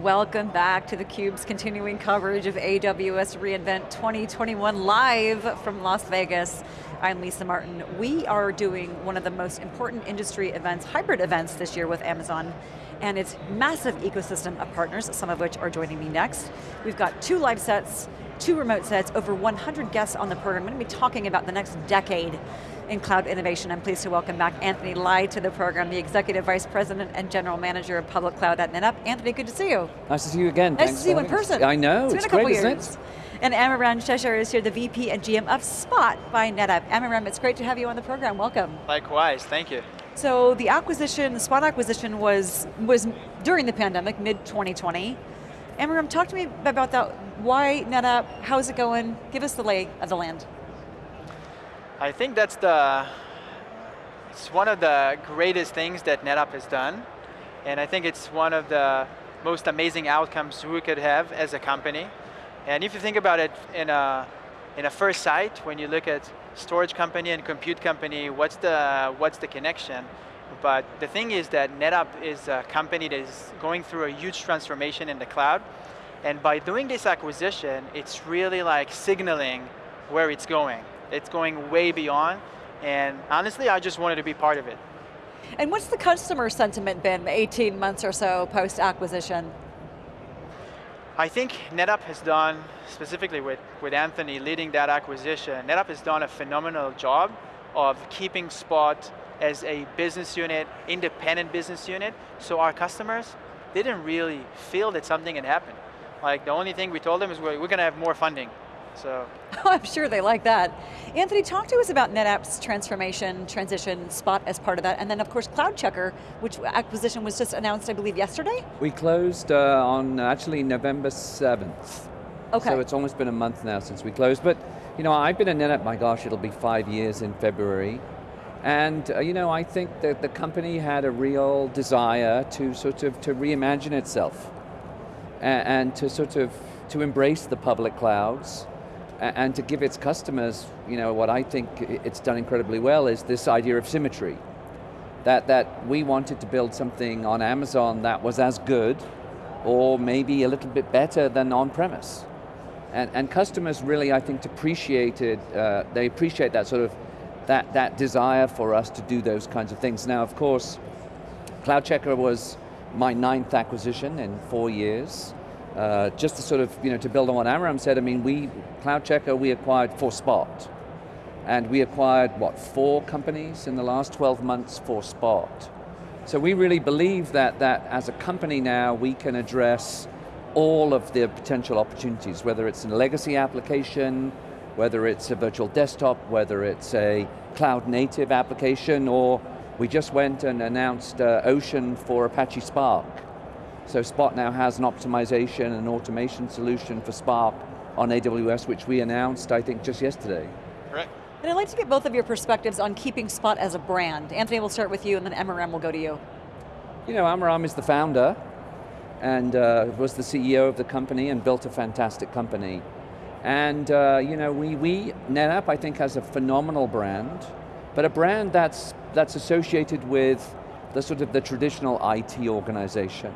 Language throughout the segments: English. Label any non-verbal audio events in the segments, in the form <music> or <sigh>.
Welcome back to theCUBE's continuing coverage of AWS reInvent 2021 live from Las Vegas. I'm Lisa Martin. We are doing one of the most important industry events, hybrid events this year with Amazon and its massive ecosystem of partners, some of which are joining me next. We've got two live sets, two remote sets, over 100 guests on the program. I'm going to be talking about the next decade in cloud innovation. I'm pleased to welcome back Anthony Lye to the program, the Executive Vice President and General Manager of Public Cloud at NetApp. Anthony, good to see you. Nice to see you again. Nice Thanks to see you in person. I know, it's, it's been a great, couple years. And Amiram Shachar is here, the VP and GM of Spot by NetApp. Amiram, it's great to have you on the program, welcome. Likewise, thank you. So the acquisition, the Spot acquisition was, was during the pandemic, mid-2020. Amiram, um, talk to me about that. Why NetApp, how's it going? Give us the lay of the land. I think that's the, it's one of the greatest things that NetApp has done. And I think it's one of the most amazing outcomes we could have as a company. And if you think about it in a, in a first sight, when you look at storage company and compute company, what's the, what's the connection? But the thing is that NetApp is a company that is going through a huge transformation in the cloud. And by doing this acquisition, it's really like signaling where it's going. It's going way beyond. And honestly, I just wanted to be part of it. And what's the customer sentiment been 18 months or so post-acquisition? I think NetApp has done, specifically with, with Anthony leading that acquisition, NetApp has done a phenomenal job of keeping Spot as a business unit, independent business unit, so our customers didn't really feel that something had happened. Like the only thing we told them is we're, we're going to have more funding. So. <laughs> I'm sure they like that. Anthony, talk to us about NetApp's transformation, transition, Spot as part of that, and then of course CloudCheckr, which acquisition was just announced, I believe, yesterday? We closed uh, on actually November 7th. Okay. So it's almost been a month now since we closed, but you know, I've been at NetApp, my gosh, it'll be five years in February. And uh, you know, I think that the company had a real desire to sort of to reimagine itself and, and to sort of to embrace the public clouds and, and to give its customers, you know, what I think it's done incredibly well is this idea of symmetry. That, that we wanted to build something on Amazon that was as good or maybe a little bit better than on-premise. And, and customers really, I think, appreciated, uh, they appreciate that sort of that, that desire for us to do those kinds of things. Now, of course, CloudCheckr was my ninth acquisition in four years. Uh, just to sort of, you know, to build on what Amram said, I mean, we, CloudCheckr, we acquired for Spot. And we acquired, what, four companies in the last 12 months for Spot. So we really believe that, that as a company now, we can address all of the potential opportunities, whether it's a legacy application, whether it's a virtual desktop, whether it's a cloud native application, or we just went and announced uh, Ocean for Apache Spark. So Spot now has an optimization and automation solution for Spark on AWS, which we announced, I think, just yesterday. Correct. And I'd like to get both of your perspectives on keeping Spot as a brand. Anthony, we'll start with you, and then Amiram will go to you. You know, Amiram is the founder, and uh, was the CEO of the company and built a fantastic company. And uh, you know, we, we, NetApp I think has a phenomenal brand, but a brand that's, that's associated with the sort of the traditional IT organization.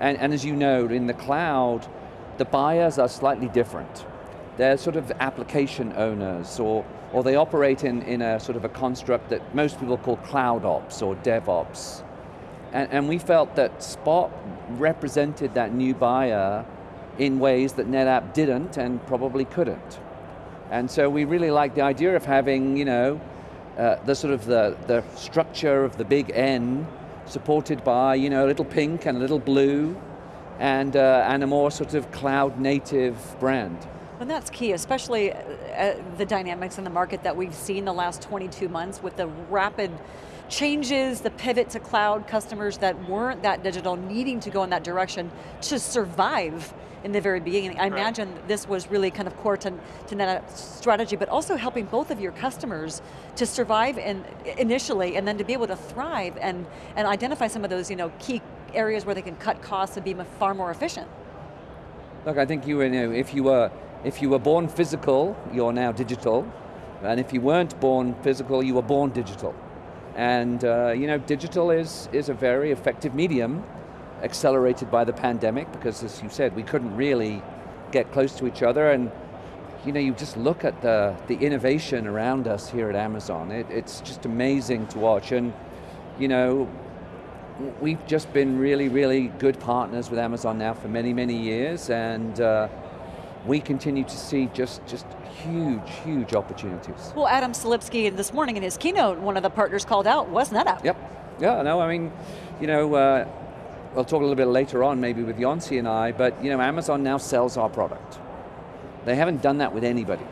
And, and as you know, in the cloud, the buyers are slightly different. They're sort of application owners, or, or they operate in, in a sort of a construct that most people call cloud ops or DevOps. And, and we felt that Spot represented that new buyer in ways that NetApp didn't and probably couldn't. And so we really like the idea of having, you know, uh, the sort of the, the structure of the big N supported by, you know, a little pink and a little blue and, uh, and a more sort of cloud native brand. And that's key, especially uh, uh, the dynamics in the market that we've seen the last 22 months with the rapid changes, the pivot to cloud, customers that weren't that digital needing to go in that direction to survive in the very beginning. I right. imagine this was really kind of core to, to NetApp's strategy, but also helping both of your customers to survive in, initially and then to be able to thrive and, and identify some of those you know, key areas where they can cut costs and be far more efficient. Look, I think you, you know, if you were if you were born physical, you're now digital, and if you weren't born physical, you were born digital. And uh, you know, digital is, is a very effective medium accelerated by the pandemic because as you said, we couldn't really get close to each other. And you know, you just look at the, the innovation around us here at Amazon. It, it's just amazing to watch. And you know, we've just been really, really good partners with Amazon now for many, many years. And uh, we continue to see just, just huge, huge opportunities. Well, Adam Selipsky this morning in his keynote, one of the partners called out was NetApp. Yep, yeah, no, I mean, you know, uh, we'll talk a little bit later on maybe with Yonsei and I, but you know, Amazon now sells our product. They haven't done that with anybody.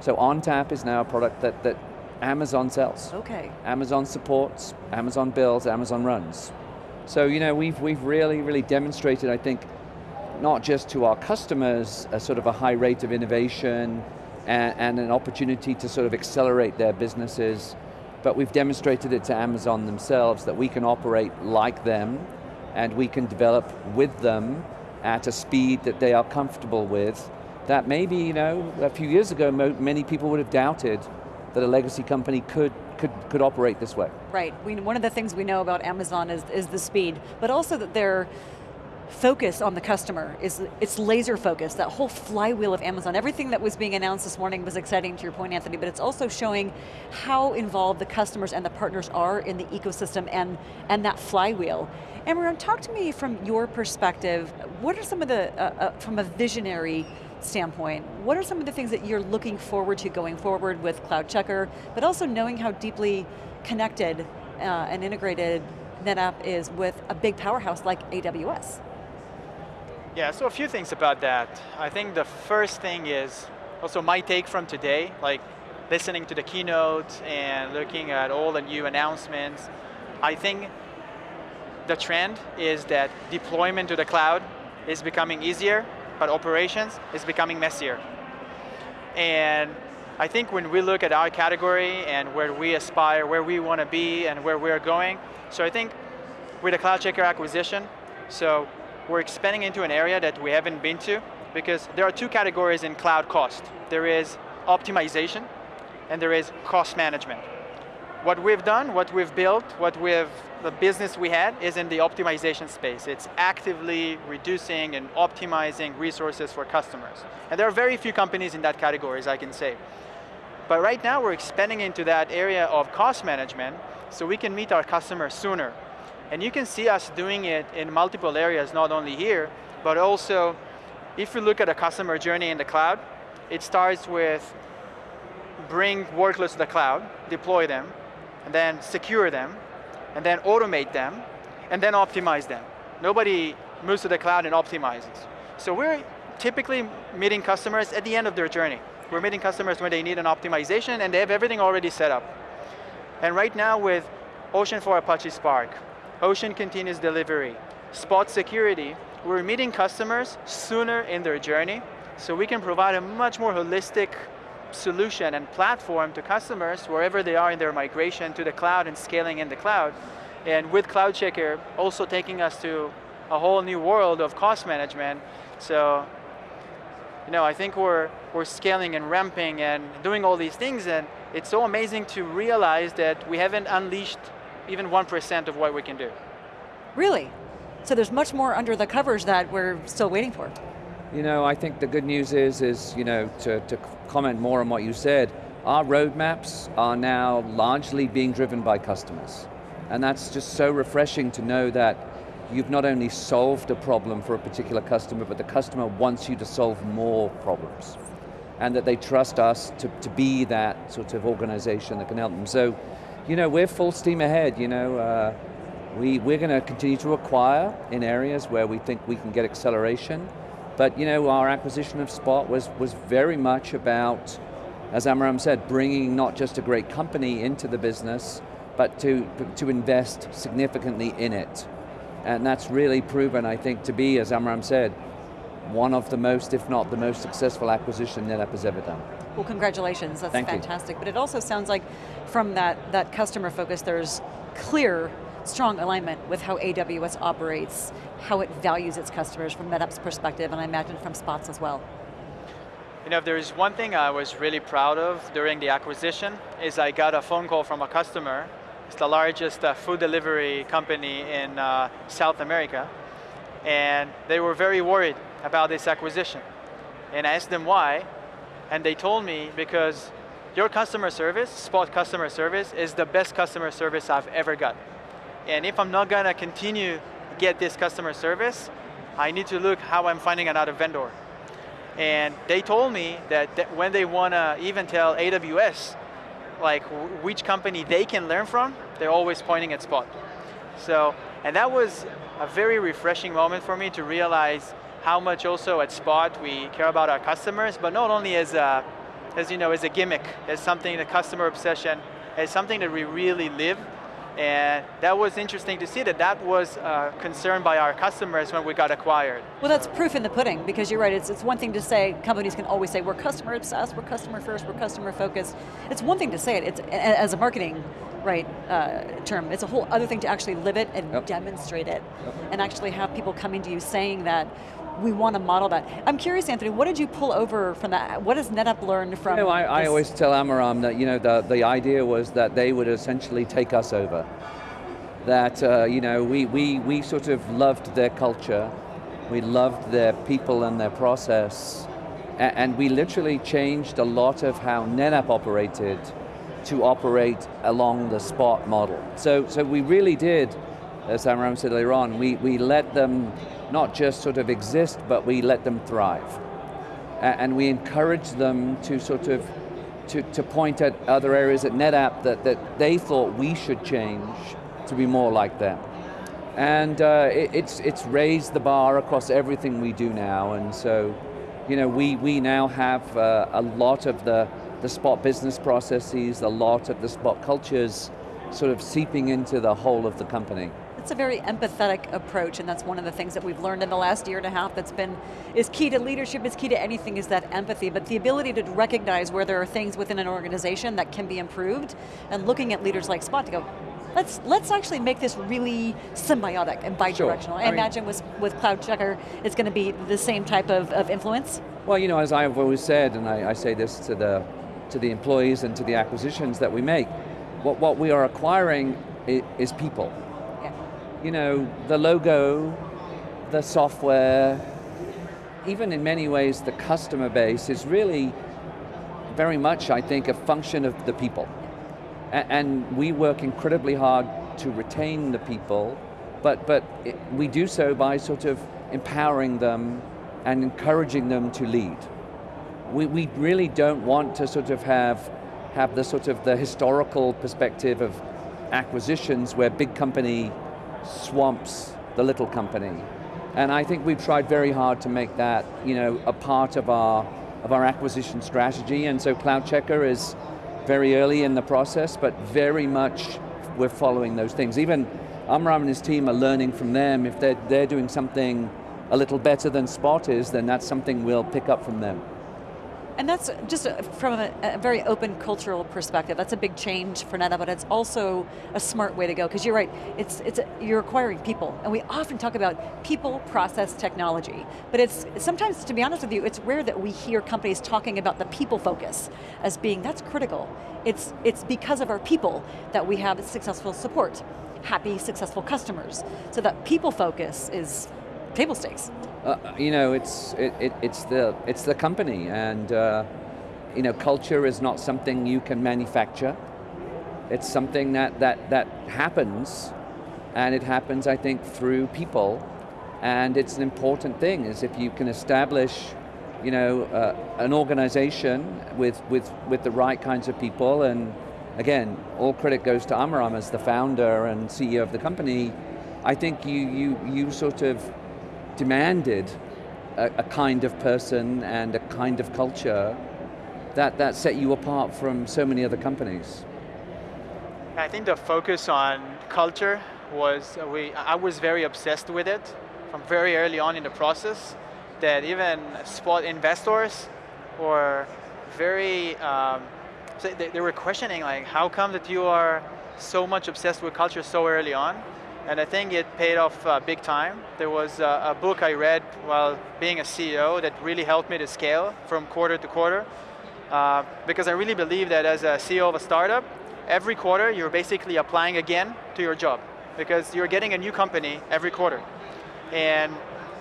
So ONTAP is now a product that, that Amazon sells. Okay. Amazon supports, Amazon builds, Amazon runs. So you know, we've, we've really, really demonstrated, I think, not just to our customers a sort of a high rate of innovation and, and an opportunity to sort of accelerate their businesses, but we've demonstrated it to Amazon themselves that we can operate like them and we can develop with them at a speed that they are comfortable with that maybe, you know, a few years ago many people would have doubted that a legacy company could could, could operate this way. Right, we, one of the things we know about Amazon is, is the speed, but also that they're focus on the customer, is it's laser focused, that whole flywheel of Amazon. Everything that was being announced this morning was exciting to your point, Anthony, but it's also showing how involved the customers and the partners are in the ecosystem and, and that flywheel. Amram, talk to me from your perspective, what are some of the, uh, uh, from a visionary standpoint, what are some of the things that you're looking forward to going forward with CloudCheckr, but also knowing how deeply connected uh, and integrated NetApp is with a big powerhouse like AWS? Yeah, so a few things about that. I think the first thing is also my take from today, like listening to the keynote and looking at all the new announcements. I think the trend is that deployment to the cloud is becoming easier, but operations is becoming messier. And I think when we look at our category and where we aspire, where we want to be and where we're going, so I think with the CloudCheckr acquisition, so we're expanding into an area that we haven't been to because there are two categories in cloud cost. There is optimization and there is cost management. What we've done, what we've built, what we've, the business we had is in the optimization space. It's actively reducing and optimizing resources for customers. And there are very few companies in that category, as I can say. But right now we're expanding into that area of cost management so we can meet our customers sooner and you can see us doing it in multiple areas, not only here, but also if you look at a customer journey in the cloud, it starts with bring workloads to the cloud, deploy them, and then secure them, and then automate them, and then optimize them. Nobody moves to the cloud and optimizes. So we're typically meeting customers at the end of their journey. We're meeting customers when they need an optimization and they have everything already set up. And right now with Ocean for Apache Spark, Ocean Continuous Delivery, Spot Security, we're meeting customers sooner in their journey, so we can provide a much more holistic solution and platform to customers wherever they are in their migration to the cloud and scaling in the cloud. And with CloudCheckr, also taking us to a whole new world of cost management. So, you know, I think we're, we're scaling and ramping and doing all these things and it's so amazing to realize that we haven't unleashed even 1% of what we can do. Really? So there's much more under the covers that we're still waiting for. You know, I think the good news is, is you know, to, to comment more on what you said, our roadmaps are now largely being driven by customers. And that's just so refreshing to know that you've not only solved a problem for a particular customer, but the customer wants you to solve more problems. And that they trust us to, to be that sort of organization that can help them. So you know, we're full steam ahead, you know. Uh, we, we're going to continue to acquire in areas where we think we can get acceleration. But you know, our acquisition of Spot was, was very much about, as Amram said, bringing not just a great company into the business, but to, to invest significantly in it. And that's really proven, I think, to be, as Amram said, one of the most, if not the most successful acquisition NetApp has ever done. Well, congratulations, that's Thank fantastic. You. But it also sounds like from that, that customer focus, there's clear, strong alignment with how AWS operates, how it values its customers from NetApp's perspective, and I imagine from Spots as well. You know, if there's one thing I was really proud of during the acquisition, is I got a phone call from a customer It's the largest uh, food delivery company in uh, South America. And they were very worried about this acquisition. And I asked them why, and they told me because your customer service, Spot customer service, is the best customer service I've ever got. And if I'm not going to continue to get this customer service, I need to look how I'm finding another vendor. And they told me that, that when they want to even tell AWS, like which company they can learn from, they're always pointing at Spot. So, and that was a very refreshing moment for me to realize how much also at Spot we care about our customers, but not only as a, as you know, as a gimmick, as something, the customer obsession, as something that we really live and that was interesting to see that that was uh, concerned by our customers when we got acquired. Well that's proof in the pudding, because you're right, it's, it's one thing to say, companies can always say, we're customer obsessed, we're customer first, we're customer focused. It's one thing to say it, it's as a marketing right uh, term, it's a whole other thing to actually live it and yep. demonstrate it, yep. and actually have people coming to you saying that, we want to model that. I'm curious, Anthony, what did you pull over from that? What has NetApp learned from you know, I, I, always tell Amiram that you know, the, the idea was that they would essentially take us over. That uh, you know, we, we, we sort of loved their culture, we loved their people and their process, and, and we literally changed a lot of how NetApp operated to operate along the spot model. So, so we really did, as Amiram said earlier on, we, we let them not just sort of exist, but we let them thrive. And we encourage them to sort of, to, to point at other areas at NetApp that, that they thought we should change to be more like them. And uh, it, it's, it's raised the bar across everything we do now, and so, you know, we, we now have uh, a lot of the, the spot business processes, a lot of the spot cultures sort of seeping into the whole of the company. It's a very empathetic approach and that's one of the things that we've learned in the last year and a half that's been, is key to leadership, is key to anything, is that empathy, but the ability to recognize where there are things within an organization that can be improved and looking at leaders like Spot to go, let's let's actually make this really symbiotic and bi-directional. Sure. I, I, imagine with, with CloudCheckr, it's going to be the same type of, of influence? Well, you know, as I've always said, and I, I say this to the, to the employees and to the acquisitions that we make, what, what we are acquiring is people you know, the logo, the software, even in many ways the customer base is really very much, I think, a function of the people. And we work incredibly hard to retain the people, but, but it, we do so by sort of empowering them and encouraging them to lead. We, we really don't want to sort of have, have the sort of the historical perspective of acquisitions where big company swamps the little company. And I think we've tried very hard to make that you know, a part of our, of our acquisition strategy, and so CloudCheckr is very early in the process, but very much we're following those things. Even Amram and his team are learning from them. If they're, they're doing something a little better than Spot is, then that's something we'll pick up from them. And that's just from a, a, very open cultural perspective. That's a big change for NetApp, but it's also a smart way to go, because you're right, it's, it's you're acquiring people, and we often talk about people, process, technology, but it's sometimes, to be honest with you, it's rare that we hear companies talking about the people focus as being, that's critical. It's, it's because of our people that we have successful support, happy, successful customers. So that people focus is table stakes. Uh, you know, it's, it, it, it's, the, it's the company and uh, you know, culture is not something you can manufacture. It's something that, that, that happens and it happens, I think, through people and it's an important thing is if you can establish you know, uh, an organization with, with, with the right kinds of people and again, all credit goes to Amiram as the founder and CEO of the company, I think you, you, you sort of demanded a, a, kind of person and a kind of culture that, that set you apart from so many other companies. I think the focus on culture was, uh, we, I was very obsessed with it from very early on in the process, that even spot investors were very, um, they, they were questioning like, how come that you are so much obsessed with culture so early on? And I think it paid off uh, big time. There was a, a, book I read while being a CEO that really helped me to scale from quarter to quarter, uh, because I really believe that as a CEO of a startup, every quarter you're basically applying again to your job because you're getting a new company every quarter. And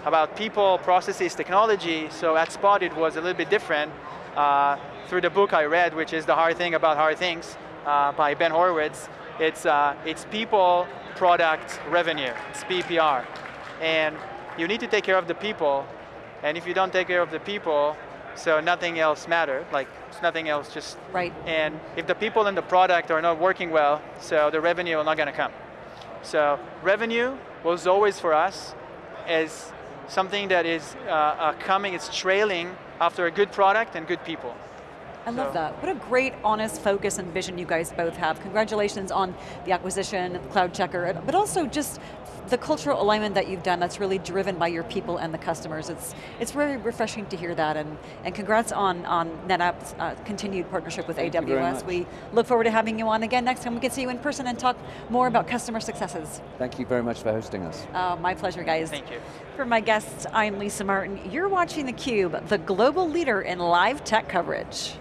about people, processes, technology, so at Spot it was a little bit different. Uh, through the book I read, which is The Hard Thing About Hard Things uh, by Ben Horowitz, it's, uh, it's people, product, revenue, it's PPR. And you need to take care of the people, and if you don't take care of the people, so nothing else matters. like it's nothing else just, right. and if the people in the product are not working well, so the revenue is not going to come. So revenue was always for us as something that is uh, uh, coming, it's trailing after a good product and good people. I love that. What a great, honest focus and vision you guys both have. Congratulations on the acquisition, CloudCheckr, but also just the cultural alignment that you've done that's really driven by your people and the customers. It's it's very refreshing to hear that, and, and congrats on, on NetApp's uh, continued partnership with Thank AWS. We look forward to having you on again next time we can see you in person and talk more about customer successes. Thank you very much for hosting us. Uh, my pleasure, guys. Thank you. For my guests, I'm Lisa Martin. You're watching theCUBE, the global leader in live tech coverage.